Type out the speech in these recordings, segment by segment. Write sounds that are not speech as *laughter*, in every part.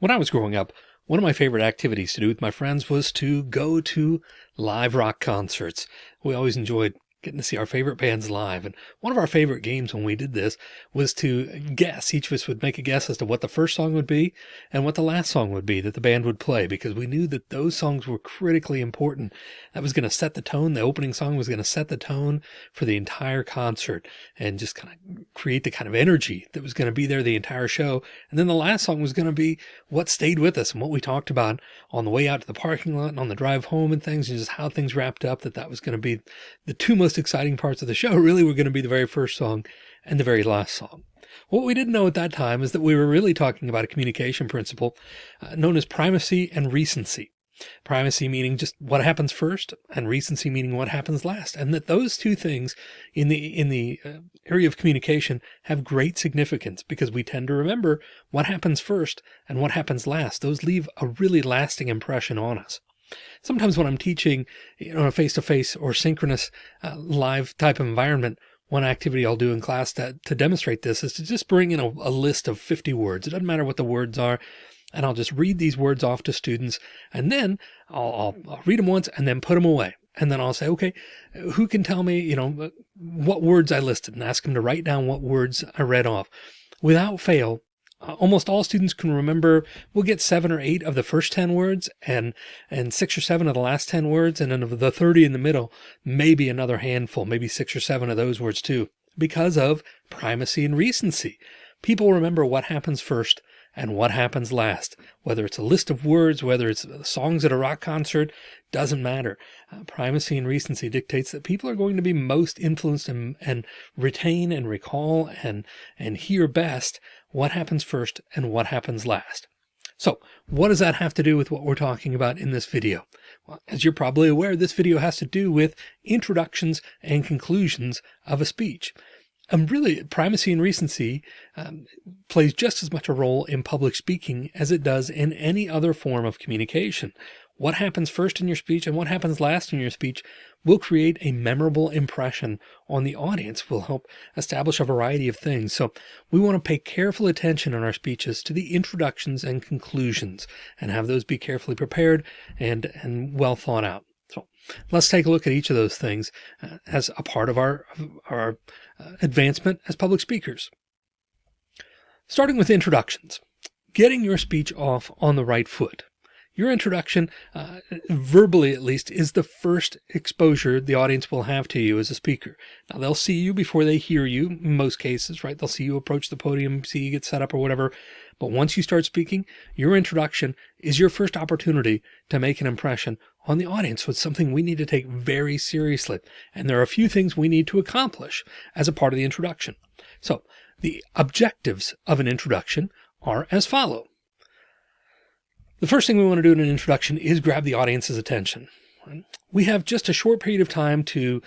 When I was growing up, one of my favorite activities to do with my friends was to go to live rock concerts. We always enjoyed getting to see our favorite bands live. And one of our favorite games when we did this was to guess. Each of us would make a guess as to what the first song would be and what the last song would be that the band would play, because we knew that those songs were critically important. That was going to set the tone. The opening song was going to set the tone for the entire concert and just kind of create the kind of energy that was going to be there the entire show. And then the last song was going to be what stayed with us and what we talked about on the way out to the parking lot and on the drive home and things and just how things wrapped up that that was going to be the two most most exciting parts of the show *laughs* really were going to be the very first song and the very last song. What we didn't know at that time is that we were really talking about a communication principle uh, known as primacy and recency. Primacy meaning just what happens first and recency meaning what happens last. And that those two things in the, in the uh, area of communication have great significance because we tend to remember what happens first and what happens last. Those leave a really lasting impression on us. Sometimes when I'm teaching you know, a face-to-face or synchronous uh, live type environment, one activity I'll do in class to, to demonstrate this is to just bring in a, a list of 50 words. It doesn't matter what the words are. And I'll just read these words off to students and then I'll, I'll, I'll read them once and then put them away. And then I'll say, okay, who can tell me, you know, what words I listed and ask them to write down what words I read off. Without fail, uh, almost all students can remember, we'll get seven or eight of the first 10 words and, and six or seven of the last 10 words. And then of the 30 in the middle, maybe another handful, maybe six or seven of those words too, because of primacy and recency. People remember what happens first and what happens last, whether it's a list of words, whether it's songs at a rock concert, doesn't matter. Uh, primacy and recency dictates that people are going to be most influenced and, and retain and recall and, and hear best what happens first and what happens last. So what does that have to do with what we're talking about in this video? Well, as you're probably aware, this video has to do with introductions and conclusions of a speech. And really, primacy and recency um, plays just as much a role in public speaking as it does in any other form of communication. What happens first in your speech and what happens last in your speech will create a memorable impression on the audience, will help establish a variety of things. So we want to pay careful attention in our speeches to the introductions and conclusions and have those be carefully prepared and, and well thought out. So let's take a look at each of those things uh, as a part of our, our uh, advancement as public speakers. Starting with introductions, getting your speech off on the right foot. Your introduction, uh, verbally at least, is the first exposure the audience will have to you as a speaker. Now they'll see you before they hear you in most cases, right? They'll see you approach the podium, see you get set up or whatever. But once you start speaking, your introduction is your first opportunity to make an impression on the audience. It's something we need to take very seriously. And there are a few things we need to accomplish as a part of the introduction. So the objectives of an introduction are as follow. The first thing we want to do in an introduction is grab the audience's attention. We have just a short period of time to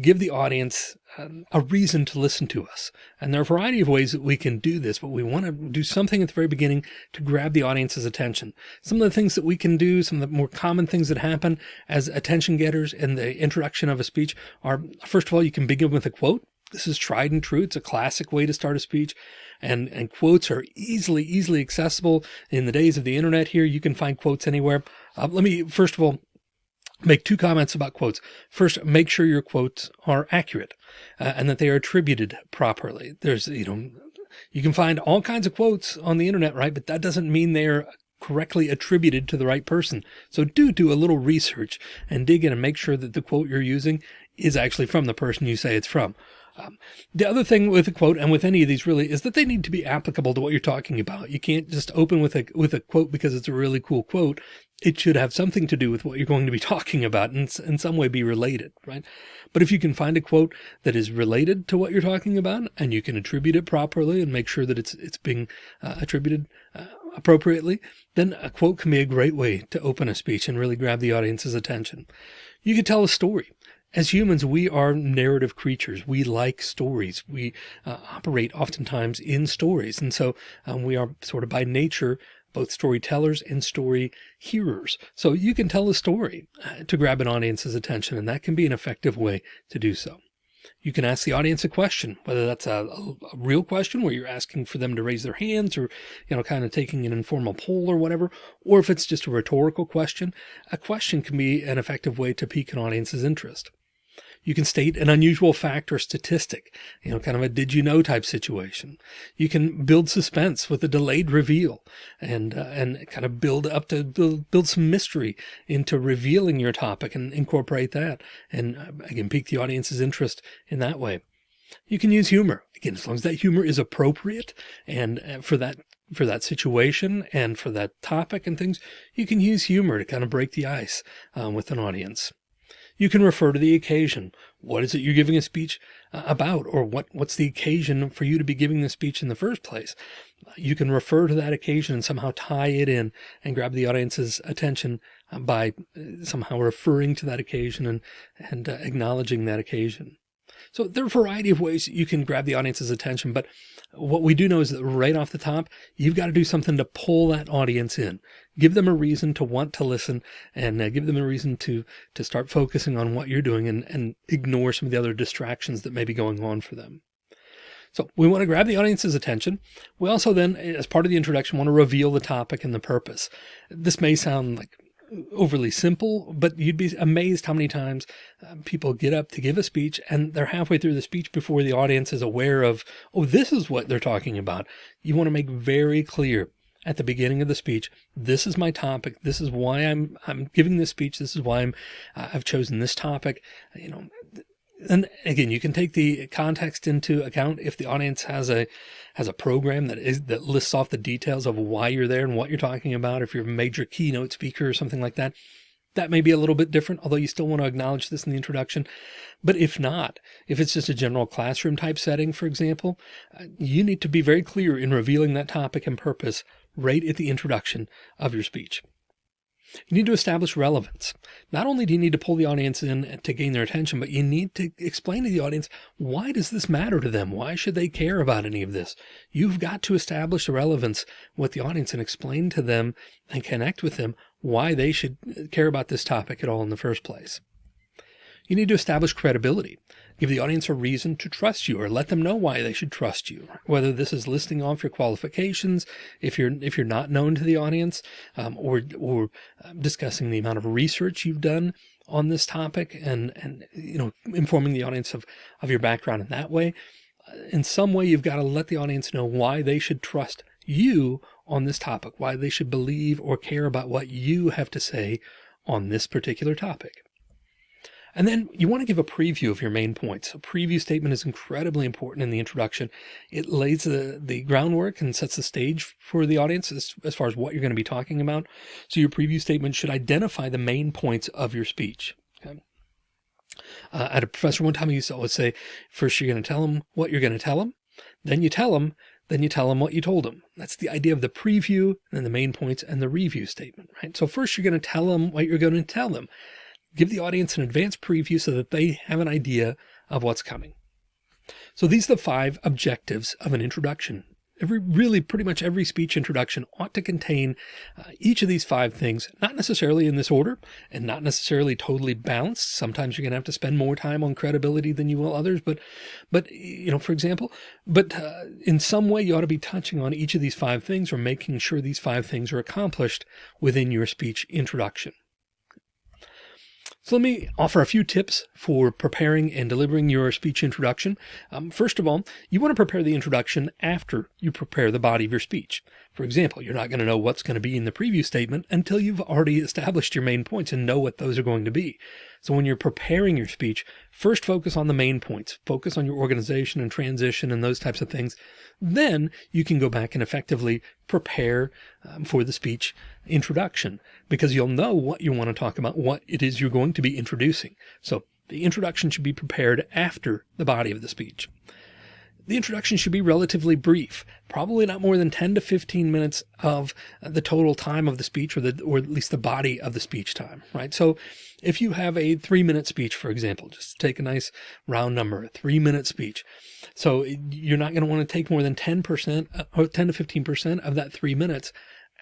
give the audience um, a reason to listen to us. And there are a variety of ways that we can do this, but we want to do something at the very beginning to grab the audience's attention. Some of the things that we can do, some of the more common things that happen as attention getters in the introduction of a speech are, first of all, you can begin with a quote. This is tried and true. It's a classic way to start a speech and, and quotes are easily, easily accessible in the days of the internet here. You can find quotes anywhere. Uh, let me, first of all, make two comments about quotes. First, make sure your quotes are accurate uh, and that they are attributed properly. There's, you know, you can find all kinds of quotes on the internet, right? But that doesn't mean they're correctly attributed to the right person. So do do a little research and dig in and make sure that the quote you're using is actually from the person you say it's from. Um, the other thing with a quote and with any of these really is that they need to be applicable to what you're talking about. You can't just open with a, with a quote because it's a really cool quote. It should have something to do with what you're going to be *laughs* talking about and in some way be related, right? But if you can find a quote that is related to what you're talking about and you can attribute it properly and make sure that it's, it's being uh, attributed uh, appropriately, then a quote can be a great way to open a speech and really grab the audience's attention. You could tell a story. As humans, we are narrative creatures. We like stories. We uh, operate oftentimes in stories. And so um, we are sort of by nature both storytellers and story hearers. So you can tell a story uh, to grab an audience's attention, and that can be an effective way to do so. You can ask the audience a question, whether that's a, a, real question where you're asking for them to raise their hands or, you know, kind of taking an informal poll or whatever, or if it's just a rhetorical question, a question can be an effective way to pique an audience's interest. You can state an unusual fact or statistic, you know, kind of a did you know type situation. You can build suspense with a delayed reveal and, uh, and kind of build up to build, build some mystery into revealing your topic and incorporate that. And uh, again, pique the audience's interest in that way. You can use humor again, as long as that humor is appropriate and uh, for that for that situation and for that topic and things, you can use humor to kind of break the ice um, with an audience. You can refer to the occasion. What is it you're giving a speech uh, about? Or what, what's the occasion for you to be giving the speech in the first place? You can refer to that occasion and somehow tie it in and grab the audience's attention uh, by uh, somehow referring to that occasion and, and uh, acknowledging that occasion. So there are a variety of ways you can grab the audience's attention, but what we do know is that right off the top, you've got to do something to pull that audience in, give them a reason to want to listen and uh, give them a reason to, to start focusing on what you're doing and, and ignore some of the other distractions that may be going on for them. So we want to grab the audience's attention. We also then, as part of the introduction, want to reveal the topic and the purpose. This may sound like overly simple, but you'd be amazed how many times uh, people get up to give a speech and they're halfway through the speech before the audience is aware of, oh, this is what they're talking about. You want to make very clear at the beginning of the speech, this is my topic. This is why I'm, I'm giving this speech. This is why I'm, uh, I've chosen this topic. You know, and again, you can take the context into account if the audience has a has a program that is that lists off the details of why you're there and what you're talking about. If you're a major keynote speaker or something like that, that may be a little bit different, although you still want to acknowledge this in the introduction. But if not, if it's just a general classroom type setting, for example, uh, you need to be very clear in revealing that topic and purpose right at the introduction of your speech. You need to establish relevance. Not only do you need to pull the audience in to gain their attention, but you need to explain to the audience, why does this matter to them? Why should they care about any of this? You've got to establish the relevance with the audience and explain to them and connect with them why they should care about this topic at all in the first place. You need to establish credibility. Give the audience a reason to trust you or let them know why they should trust you. Whether this is listing off your qualifications, if you're if you're not known to the audience, um, or or um, discussing the amount of research you've done on this topic and and you know informing the audience of of your background in that way. Uh, in some way, you've got to let the audience know why they should trust you on this topic, why they should believe or care about what you have to say on this particular topic. And then you want to give a preview of your main points. A preview statement is incredibly important in the introduction. It lays the, the groundwork and sets the stage for the audience as, as far as what you're going to be talking about. So your preview statement should identify the main points of your speech. Okay. Uh, had a professor one time he used to always say, first you're going to tell them what you're going to tell them. Then you tell them, then you tell them what you told them. That's the idea of the preview and the main points and the review statement, right? So first you're going to tell them what you're going to tell them give the audience an advanced preview so that they have an idea of what's coming. So these are the five objectives of an introduction. Every really pretty much every speech introduction ought to contain uh, each of these five things, not necessarily in this order and not necessarily totally balanced. Sometimes you're going to have to spend more time on credibility than you will others. But, but, you know, for example, but uh, in some way you ought to be touching on each of these five things or making sure these five things are accomplished within your speech introduction. So let me offer a few tips for preparing and delivering your speech introduction. Um, first of all, you want to prepare the introduction after you prepare the body of your speech. For example, you're not going to know what's going to be in the preview statement until you've already established your main points and know what those are going to be. So when you're preparing your speech, first focus on the main points, focus on your organization and transition and those types of things. Then you can go back and effectively prepare um, for the speech introduction because you'll know what you want to talk about, what it is you're going to be introducing. So the introduction should be prepared after the body of the speech. The introduction should be relatively brief, probably not more than 10 to 15 minutes of the total time of the speech or the, or at least the body of the speech time, right? So if you have a three minute speech, for example, just take a nice round number, a three minute speech. So you're not going to want to take more than 10% uh, or 10 to 15% of that three minutes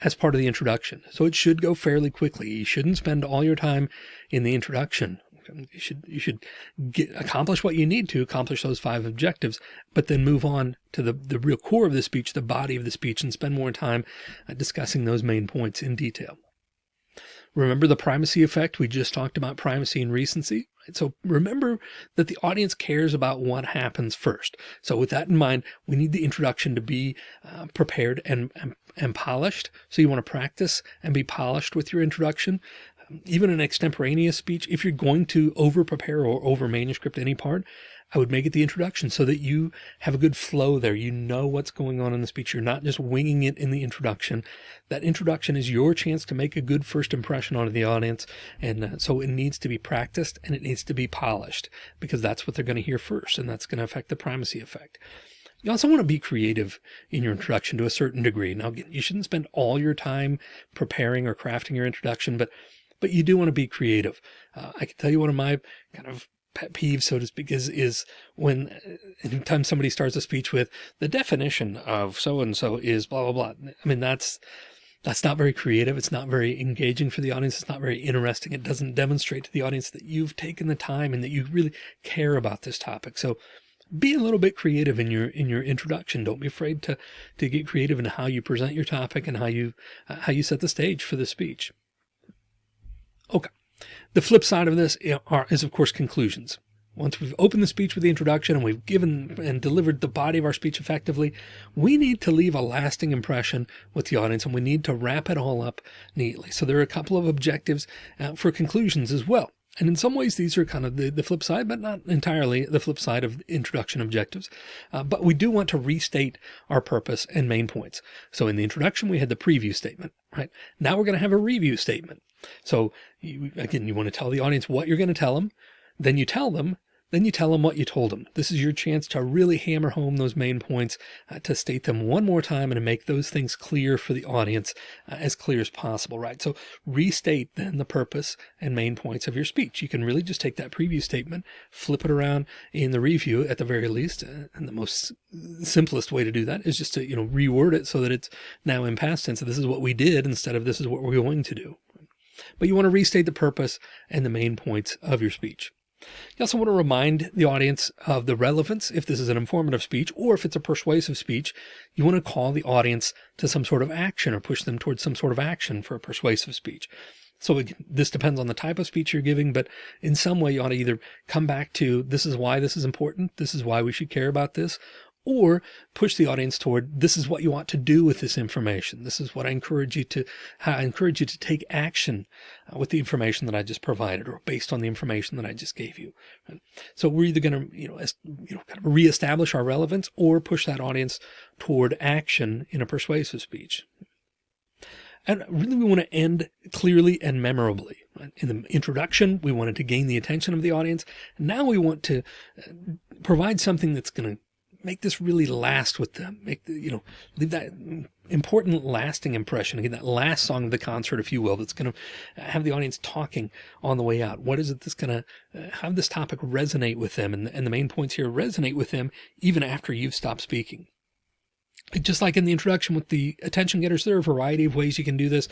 as part of the introduction. So it should go fairly quickly. You shouldn't spend all your time in the introduction You should, you should get, accomplish what you need to accomplish those five objectives, but then move on to the, the real core of the speech, the body of the speech, and spend more time uh, discussing those main points in detail. Remember the primacy effect? We just talked about primacy and recency. So remember that the audience cares about what happens first. So with that in mind, we need the introduction to be uh, prepared and, and, and polished. So you want to practice and be polished with your introduction even an extemporaneous speech, if you're going to over prepare or over manuscript any part, I would make it the introduction so that you have a good flow there. You know what's going on in the speech. You're not just winging it in the introduction. That introduction is your chance to make a good first impression on the audience. And uh, so it needs to be practiced and it needs to be polished because that's what they're going to hear first. And that's going to affect the primacy effect. You also want to be creative in your introduction to a certain degree. Now, you shouldn't spend all your time preparing or crafting your introduction, but but you do want to be creative. Uh, I can tell you one of my kind of pet peeves, so to speak, is, is when uh, anytime somebody starts a speech with the definition of so-and-so is blah, blah, blah. I mean, that's, that's not very creative. It's not very engaging for the audience. It's not very interesting. It doesn't demonstrate to the audience that you've taken the time and that you really care about this topic. So be a little bit creative in your in your introduction. Don't be afraid to to get creative in how you present your topic and how you uh, how you set the stage for the speech. Okay. The flip side of this are, is, of course, conclusions. Once we've opened the speech with the introduction and we've given and delivered the body of our speech effectively, we need to leave a lasting impression with the audience and we need to wrap it all up neatly. So there are a couple of objectives uh, for conclusions as well. And in some ways, these are kind of the, the flip side, but not entirely the flip side of introduction objectives. Uh, but we do want to restate our purpose and main points. So in the introduction, we had the preview statement, right? Now we're going to have a review statement. So you, again, you want to tell the audience what you're going to tell them. Then you tell them, then you tell them what you told them. This is your chance to really hammer home those main points, uh, to state them one more time and to make those things clear for the audience uh, as clear as possible, right? So restate then the purpose and main points of your speech. You can really just take that preview statement, flip it around in the review at the very least. Uh, and the most simplest way to do that is just to, you know, reword it so that it's now in past tense. This is what we did instead of this is what we're going to do but you want to restate the purpose and the main points of your speech. You also want to remind the audience of the relevance if this is an informative speech or if it's a persuasive speech, you want to call the audience to some sort of action or push them towards some sort of action for a persuasive speech. So this depends on the type of speech you're giving, but in some way you ought to either come back to this is why this is important. This is why we should care about this or push the audience toward this is what you want to do with this information. This is what I encourage you to, I encourage you to take action uh, with the information that I just provided or based on the information that I just gave you. So we're either going to, you know, you know, kind of reestablish our relevance or push that audience toward action in a persuasive speech. And really we want to end clearly and memorably. In the introduction, we wanted to gain the attention of the audience. Now we want to uh, provide something that's going to make this really last with them. Make the, you know, leave that important lasting impression. Again, that last song of the concert, if you will, that's going to have the audience talking on the way out. What is it that's going to uh, have this topic resonate with them? And, and the main points here resonate with them even after you've stopped speaking just like in the introduction with the attention getters, there are a variety of ways you can do this.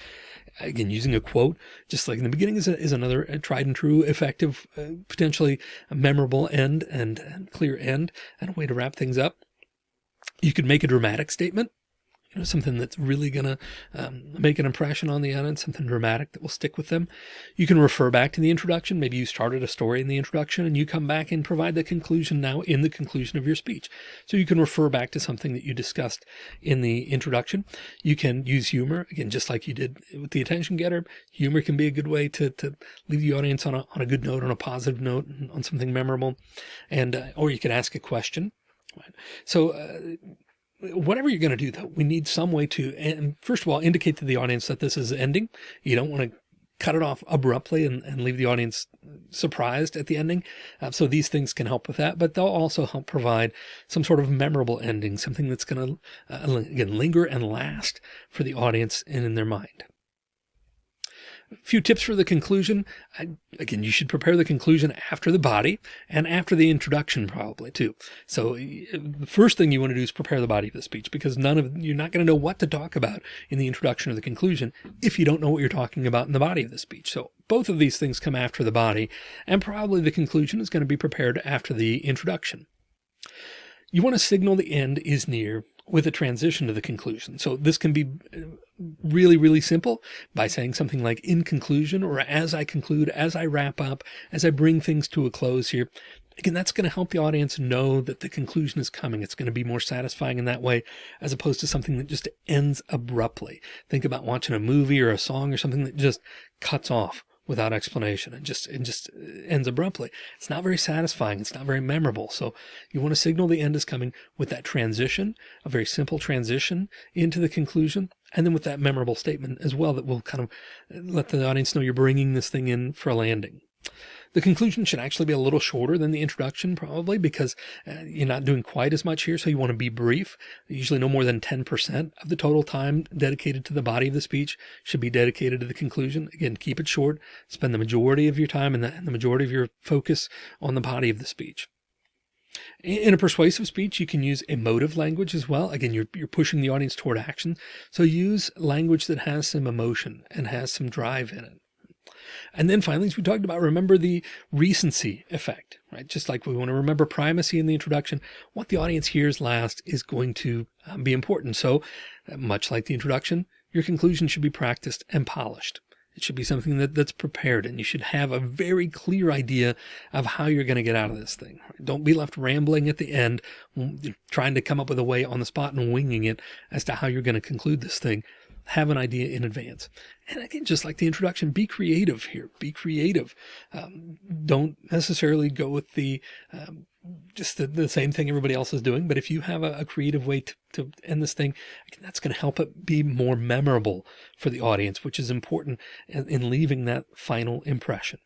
Again, using a quote, just like in the beginning is, a, is another tried and true, effective, uh, potentially memorable end and, and clear end and a way to wrap things up. You could make a dramatic statement you know, something that's really going to um, make an impression on the audience, something dramatic that will stick with them. You can refer back to the introduction. Maybe you started a story in the introduction and you come back and provide the conclusion now in the conclusion of your speech. So you can refer back to something that you discussed in the introduction. You can use humor again, just like you did with the attention getter. Humor can be a good way to, to leave the audience on a, on a good note, on a positive note, on something memorable. And, uh, or you can ask a question. So, uh, whatever you're going to do though, we need some way to, and first of all, indicate to the audience that this is ending. You don't want to cut it off abruptly and, and leave the audience surprised at the ending. Uh, so these things can help with that, but they'll also help provide some sort of memorable ending, something that's going to, uh, again, linger and last for the audience and in their mind. A few tips for the conclusion. I, again, you should prepare the conclusion after the body and after the introduction probably too. So the first thing you want to do is prepare the body of the speech because none of you're not going to know what to talk about in the introduction or the conclusion if you don't know what you're talking about in the body of the speech. So both of these things come after the body and probably the conclusion is going to be prepared after the introduction. You want to signal the end is near with a transition to the conclusion. So this can be uh, really, really simple by saying something like in conclusion, or as I conclude, as I wrap up, as I bring things to a close here. Again, that's going to help the audience know that the conclusion is coming. It's going to be more satisfying in that way, as opposed to something that just ends abruptly. Think about watching a movie or a song or something that just cuts off without explanation and just it just ends abruptly. It's not very satisfying. It's not very memorable. So you want to signal the end is coming with that transition, a very simple transition into the conclusion. And then with that memorable statement as well, that will kind of let the audience know you're bringing this thing in for a landing. The conclusion should actually be a little shorter than the introduction, probably because uh, you're not doing quite as much here. So you want to be brief, usually no more than 10% of the total time dedicated to the body of the speech should be dedicated to the conclusion. Again, keep it short, spend the majority of your time and the, and the majority of your focus on the body of the speech. In a persuasive speech, you can use emotive language as well. Again, you're, you're pushing the audience toward action. So use language that has some emotion and has some drive in it. And then finally, as we talked about, remember the recency effect, right? Just like we want to remember primacy in the introduction, what the audience hears last is going to um, be important. So uh, much like the introduction, your conclusion should be practiced and polished. It should be something that, that's prepared and you should have a very clear idea of how you're going to get out of this thing. Don't be left rambling at the end, trying to come up with a way on the spot and winging it as to how you're going to conclude this thing have an idea in advance. And again, just like the introduction, be creative here, be creative. Um, don't necessarily go with the, um, just the, the, same thing everybody else is doing. But if you have a, a creative way to, to end this thing, that's going to help it be more memorable for the audience, which is important in, in leaving that final impression.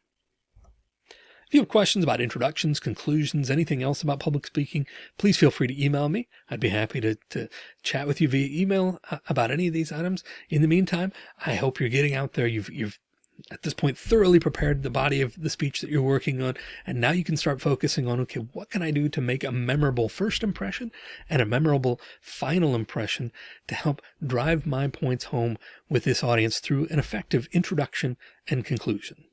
If you have questions about introductions, conclusions, anything else about public speaking, please feel free to email me. I'd be happy to, to chat with you via email uh, about any of these items. In the meantime, I hope you're getting out there. You've, you've at this point thoroughly prepared the body of the speech that you're working on. And now you can start focusing on, okay, what can I do to make a memorable first impression and a memorable final impression to help drive my points home with this audience through an effective introduction and conclusion.